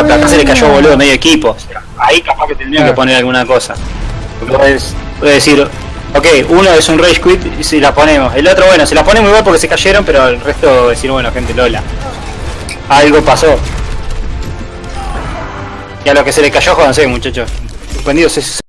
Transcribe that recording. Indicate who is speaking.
Speaker 1: Bueno, acá se le cayó boludo medio equipo. Ahí capaz que tendría que poner alguna cosa. Puedes, decir, ok, uno es un rage quit y si la ponemos. El otro, bueno, se la ponemos igual porque se cayeron, pero el resto decir, bueno, gente, Lola. Algo pasó. Y a lo que se le cayó, jodanse, muchachos. Suspendidos es